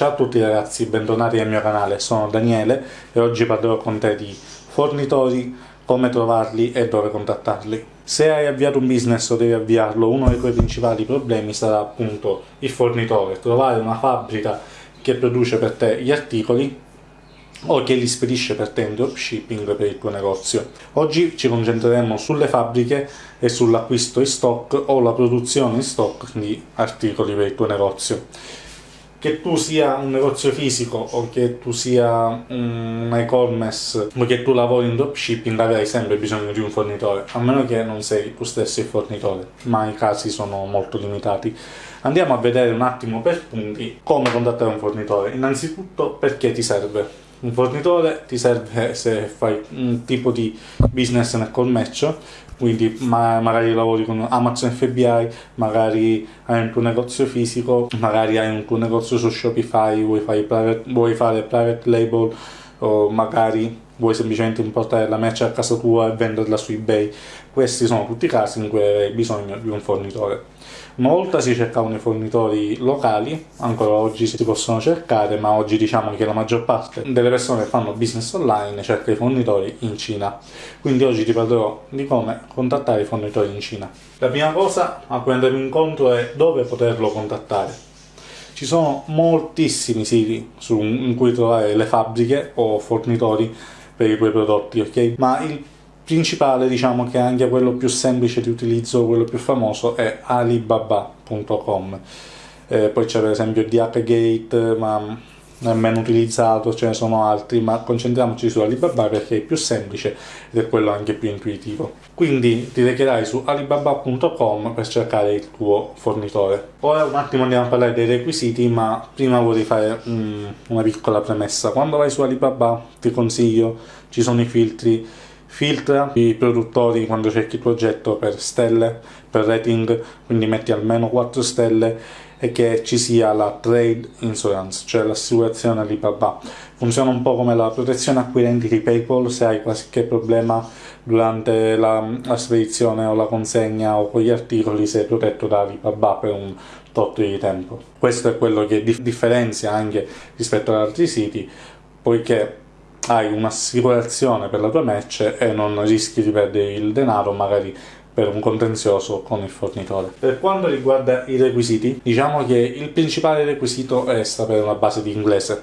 Ciao a tutti ragazzi, bentornati al mio canale, sono Daniele e oggi parlerò con te di fornitori, come trovarli e dove contattarli. Se hai avviato un business o devi avviarlo, uno dei tuoi principali problemi sarà appunto il fornitore, trovare una fabbrica che produce per te gli articoli o che li spedisce per te in dropshipping per il tuo negozio. Oggi ci concentreremo sulle fabbriche e sull'acquisto in stock o la produzione in stock di articoli per il tuo negozio. Che tu sia un negozio fisico o che tu sia un e-commerce o che tu lavori in dropshipping avrai sempre bisogno di un fornitore, a meno che non sei tu stesso il fornitore, ma i casi sono molto limitati. Andiamo a vedere un attimo per punti come contattare un fornitore. Innanzitutto perché ti serve un fornitore ti serve se fai un tipo di business nel commercio, quindi ma magari lavori con Amazon FBI, magari hai un tuo negozio fisico, magari hai un tuo negozio su Shopify, vuoi fare private, vuoi fare private label o magari vuoi semplicemente importare la merce a casa tua e venderla su eBay. Questi sono tutti i casi in cui hai bisogno di un fornitore. Una volta si cercavano i fornitori locali, ancora oggi si possono cercare, ma oggi diciamo che la maggior parte delle persone che fanno business online cerca i fornitori in Cina. Quindi oggi ti parlerò di come contattare i fornitori in Cina. La prima cosa a cui andremo incontro è dove poterlo contattare. Ci sono moltissimi siti su, in cui trovare le fabbriche o fornitori per i tuoi prodotti, ok? Ma il principale, diciamo che è anche quello più semplice di utilizzo, quello più famoso, è alibaba.com. Eh, poi c'è per esempio DHgate, ma meno utilizzato, ce ne sono altri, ma concentriamoci su Alibaba perché è più semplice ed è quello anche più intuitivo. Quindi ti recherai su alibaba.com per cercare il tuo fornitore. Ora un attimo andiamo a parlare dei requisiti, ma prima vorrei fare um, una piccola premessa. Quando vai su Alibaba ti consiglio, ci sono i filtri filtra i produttori quando cerchi il progetto per stelle, per rating, quindi metti almeno 4 stelle e che ci sia la trade insurance, cioè l'assicurazione Alibaba. Funziona un po' come la protezione acquirenti di PayPal, se hai qualche problema durante la, la spedizione o la consegna o con gli articoli sei protetto da Alibaba per un tot di tempo. Questo è quello che differenzia anche rispetto ad altri siti, poiché hai un'assicurazione per la tua merce e non rischi di perdere il denaro magari per un contenzioso con il fornitore. Per quanto riguarda i requisiti, diciamo che il principale requisito è sapere una base di inglese,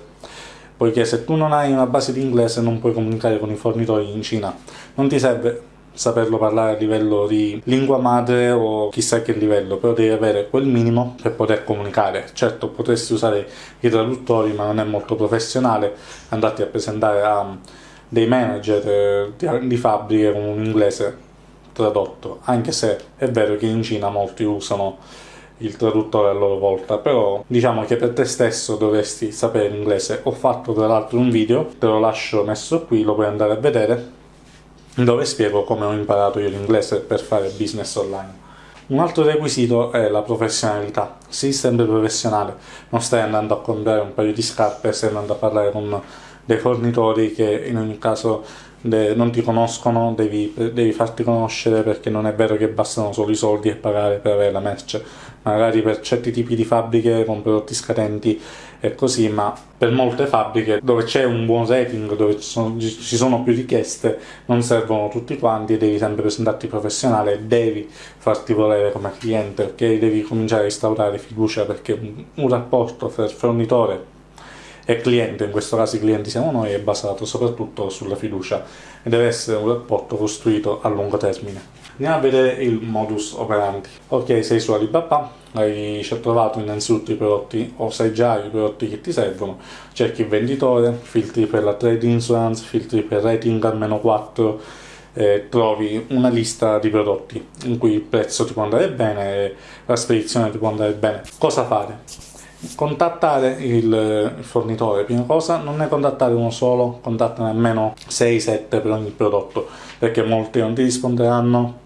poiché se tu non hai una base di inglese non puoi comunicare con i fornitori in Cina. Non ti serve saperlo parlare a livello di lingua madre o chissà che livello, però devi avere quel minimo per poter comunicare. Certo, potresti usare i traduttori, ma non è molto professionale andarti a presentare a dei manager eh, di, di fabbriche con un inglese tradotto, anche se è vero che in Cina molti usano il traduttore a loro volta, però diciamo che per te stesso dovresti sapere l'inglese. Ho fatto tra l'altro un video, te lo lascio messo qui, lo puoi andare a vedere, dove spiego come ho imparato io l'inglese per fare business online. Un altro requisito è la professionalità, sii sempre professionale, non stai andando a comprare un paio di scarpe, stai andando a parlare con dei fornitori che in ogni caso non ti conoscono, devi, devi, farti conoscere perché non è vero che bastano solo i soldi e pagare per avere la merce. Magari per certi tipi di fabbriche con prodotti scadenti è così, ma per molte fabbriche dove c'è un buon rating, dove ci sono, ci sono, più richieste, non servono tutti quanti e devi sempre presentarti professionale e devi farti volere come cliente, perché devi cominciare a instaurare fiducia perché un, un rapporto tra fornitore e cliente, in questo caso i clienti siamo noi, è basato soprattutto sulla fiducia e deve essere un rapporto costruito a lungo termine. Andiamo a vedere il modus operandi. Ok, sei su Alibaba, hai trovato innanzitutto i prodotti o sai già i prodotti che ti servono, cerchi il venditore, filtri per la trade insurance, filtri per rating almeno 4, eh, trovi una lista di prodotti in cui il prezzo ti può andare bene e la spedizione ti può andare bene. Cosa fare? Contattare il fornitore prima cosa non ne contattare uno solo contattane almeno 6-7 per ogni prodotto perché molti non ti risponderanno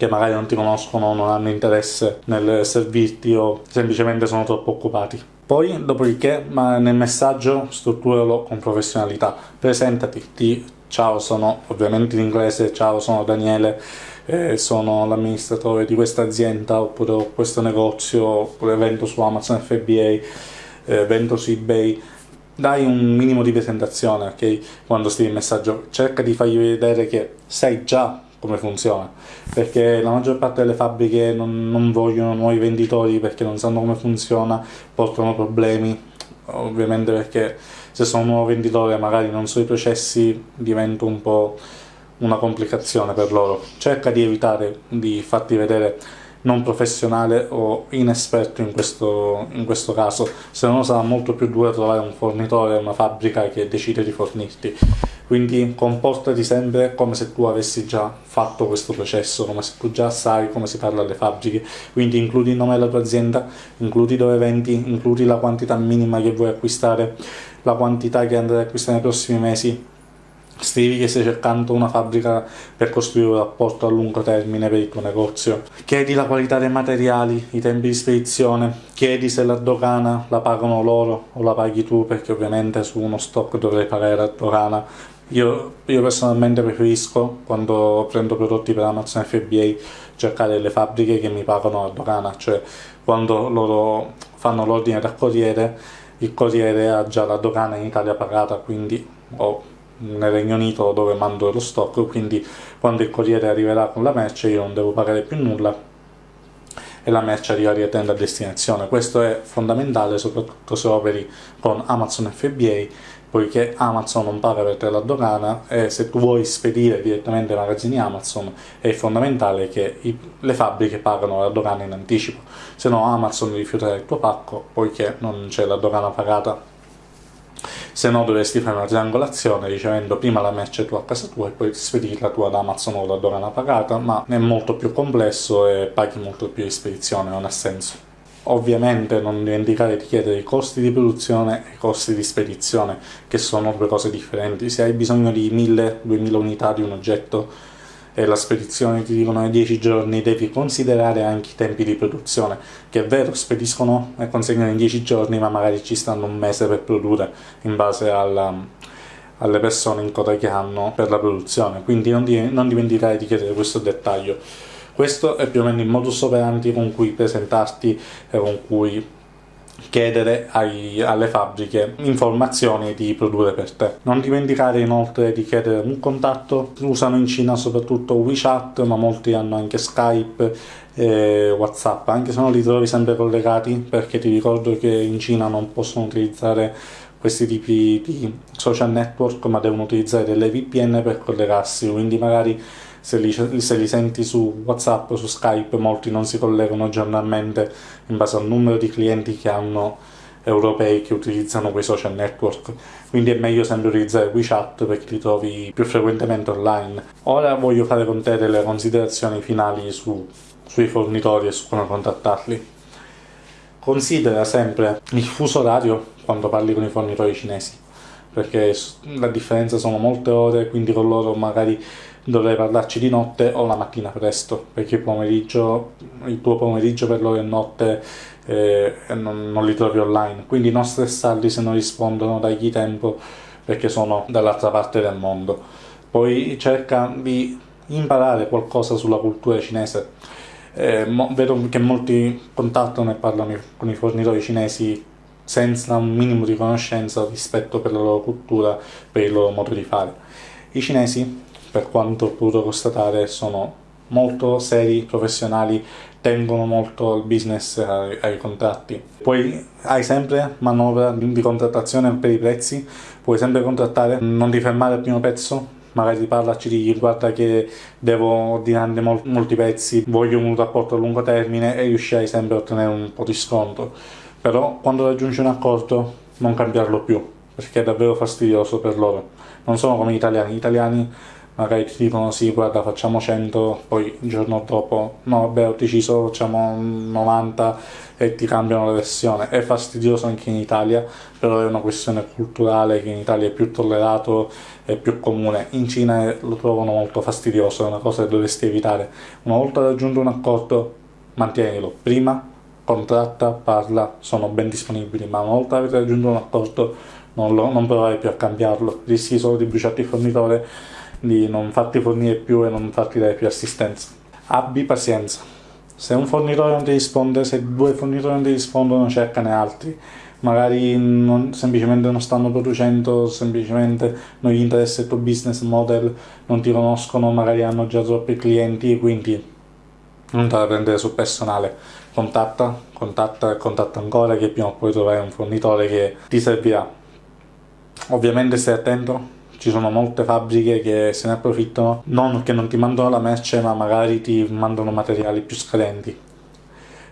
che magari non ti conoscono non hanno interesse nel servirti o semplicemente sono troppo occupati. Poi dopodiché ma nel messaggio strutturalo con professionalità. Presentati. Ti ciao sono ovviamente in inglese ciao sono Daniele eh, sono l'amministratore di questa azienda oppure questo negozio oppure vendo su Amazon FBA eh, vendo su ebay. Dai un minimo di presentazione ok? Quando scrivi il messaggio cerca di fargli vedere che sai già come funziona perché la maggior parte delle fabbriche non, non vogliono nuovi venditori perché non sanno come funziona portano problemi ovviamente perché se sono un nuovo venditore magari non so i processi diventa un po' una complicazione per loro cerca di evitare di farti vedere non professionale o inesperto in questo, in questo caso, se no sarà molto più duro trovare un fornitore, una fabbrica che decide di fornirti. Quindi comportati sempre come se tu avessi già fatto questo processo, come se tu già sai come si parla alle fabbriche. Quindi includi il nome della tua azienda, includi dove vendi, includi la quantità minima che vuoi acquistare, la quantità che andrai a acquistare nei prossimi mesi, Scrivi che stai cercando una fabbrica per costruire un rapporto a lungo termine per il tuo negozio. Chiedi la qualità dei materiali, i tempi di spedizione, chiedi se la dogana la pagano loro o la paghi tu, perché ovviamente su uno stock dovrei pagare la dogana. Io, io personalmente preferisco, quando prendo prodotti per Amazon FBA, cercare le fabbriche che mi pagano la dogana, cioè quando loro fanno l'ordine dal corriere, il corriere ha già la dogana in Italia pagata, quindi ho nel Regno Unito dove mando lo stock, quindi quando il corriere arriverà con la merce io non devo pagare più nulla e la merce arriva direttamente a destinazione. Questo è fondamentale soprattutto se operi con Amazon FBA, poiché Amazon non paga per te la dogana e se tu vuoi spedire direttamente ai magazzini Amazon è fondamentale che i, le fabbriche pagano la dogana in anticipo, se no Amazon rifiuterà il tuo pacco poiché non c'è la dogana pagata se no dovresti fare una triangolazione ricevendo prima la merce tua a casa tua e poi spedirla tua ad Amazon o da dogana pagata, ma è molto più complesso e paghi molto più di spedizione, non ha senso. Ovviamente non dimenticare di chiedere i costi di produzione e i costi di spedizione, che sono due cose differenti. Se hai bisogno di 1000-2000 unità di un oggetto, e la spedizione ti dicono nei 10 giorni, devi considerare anche i tempi di produzione, che è vero, spediscono e consegnano in 10 giorni, ma magari ci stanno un mese per produrre in base alla, alle persone in coda che hanno per la produzione, quindi non, di, non dimenticare di chiedere questo dettaglio. Questo è più o meno il modus operandi con cui presentarti e con cui chiedere ai, alle fabbriche informazioni di produrre per te. Non dimenticare inoltre di chiedere un contatto, usano in Cina soprattutto WeChat, ma molti hanno anche Skype e Whatsapp, anche se non li trovi sempre collegati, perché ti ricordo che in Cina non possono utilizzare questi tipi di social network, ma devono utilizzare delle VPN per collegarsi, quindi magari se li, se li, senti su WhatsApp, su Skype, molti non si collegano giornalmente in base al numero di clienti che hanno europei che utilizzano quei social network, quindi è meglio sempre utilizzare WeChat perché li trovi più frequentemente online. Ora voglio fare con te delle considerazioni finali su, sui fornitori e su come contattarli. Considera sempre il fuso orario quando parli con i fornitori cinesi, perché la differenza sono molte ore, quindi con loro magari dovrei parlarci di notte o la mattina presto, perché il pomeriggio, il tuo pomeriggio per loro è notte eh, non, non, li trovi online, quindi non stressarli se non rispondono, dagli tempo perché sono dall'altra parte del mondo. Poi cerca di imparare qualcosa sulla cultura cinese. Eh, vedo che molti contattano e parlano con i fornitori cinesi senza un minimo di conoscenza rispetto per la loro cultura, per il loro modo di fare. I cinesi per quanto ho potuto constatare sono molto seri, professionali, tengono molto il business ai, ai, contratti. Poi hai sempre manovra di contrattazione per i prezzi, puoi sempre contrattare, non ti fermare al primo pezzo, magari parlaci di guarda che devo ordinare mol molti pezzi, voglio un rapporto a lungo termine e riuscirai sempre a ottenere un po' di sconto. Però quando raggiungi un accordo non cambiarlo più, perché è davvero fastidioso per loro. Non sono come gli italiani, gli italiani magari ti dicono sì guarda facciamo 100 poi il giorno dopo no vabbè ho deciso facciamo 90 e ti cambiano la versione. È fastidioso anche in Italia però è una questione culturale che in Italia è più tollerato è più comune. In Cina lo trovano molto fastidioso è una cosa che dovresti evitare. Una volta raggiunto un accordo mantienilo. Prima contratta, parla, sono ben disponibili ma una volta avete raggiunto un accordo non, lo, non provare più a cambiarlo. Rischi solo di bruciarti il fornitore di non farti fornire più e non farti dare più assistenza. Abbi pazienza. Se un fornitore non ti risponde, se due fornitori non ti rispondono, cercane altri. magari non, semplicemente non stanno producendo, semplicemente non gli interessa il tuo business model, non ti conoscono, magari hanno già troppi clienti, quindi non te la prendere sul personale. Contatta, contatta e contatta ancora che prima o poi troverai un fornitore che ti servirà. Ovviamente stai attento, ci sono molte fabbriche che se ne approfittano, non che non ti mandano la merce, ma magari ti mandano materiali più scadenti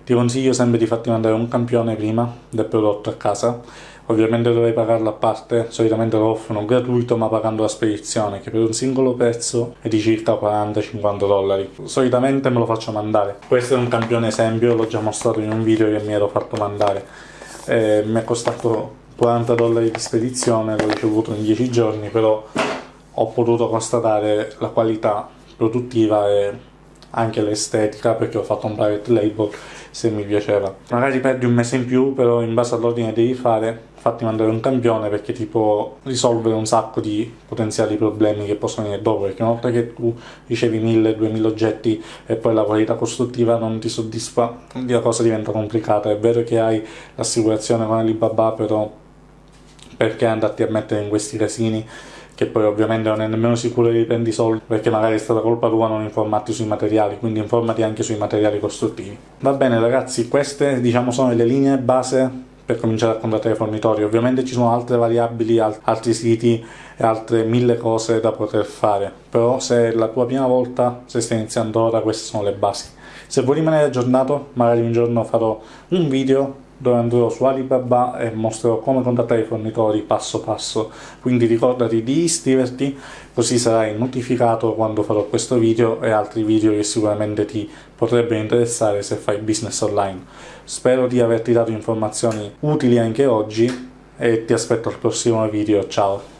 ti consiglio sempre di farti mandare un campione prima del prodotto a casa, ovviamente dovrei pagarlo a parte, solitamente lo offrono gratuito ma pagando la spedizione che per un singolo pezzo è di circa 40-50 dollari. Solitamente me lo faccio mandare. Questo è un campione esempio, l'ho già mostrato in un video che mi ero fatto mandare. Eh, mi è costato 40 dollari di spedizione, l'ho ricevuto in 10 giorni, però ho potuto constatare la qualità produttiva e anche l'estetica perché ho fatto un private label se mi piaceva. Magari perdi un mese in più, però in base all'ordine devi fare, fatti mandare un campione perché ti può risolvere un sacco di potenziali problemi che possono venire dopo, perché una volta che tu ricevi 1000-2000 oggetti e poi la qualità costruttiva non ti soddisfa, la cosa diventa complicata. È vero che hai l'assicurazione con Alibaba, però perché andarti a mettere in questi casini che poi ovviamente non è nemmeno sicuro che prendi soldi perché magari è stata colpa tua non informarti sui materiali, quindi informati anche sui materiali costruttivi. Va bene ragazzi, queste diciamo sono le linee base per cominciare a contattare i fornitori. Ovviamente ci sono altre variabili, altri siti e altre mille cose da poter fare, però se è la tua prima volta, se stai iniziando ora, queste sono le basi. Se vuoi rimanere aggiornato, magari un giorno farò un video dove andrò su Alibaba e mostrerò come contattare i fornitori passo passo. Quindi ricordati di iscriverti così sarai notificato quando farò questo video e altri video che sicuramente ti potrebbero interessare se fai business online. Spero di averti dato informazioni utili anche oggi e ti aspetto al prossimo video. Ciao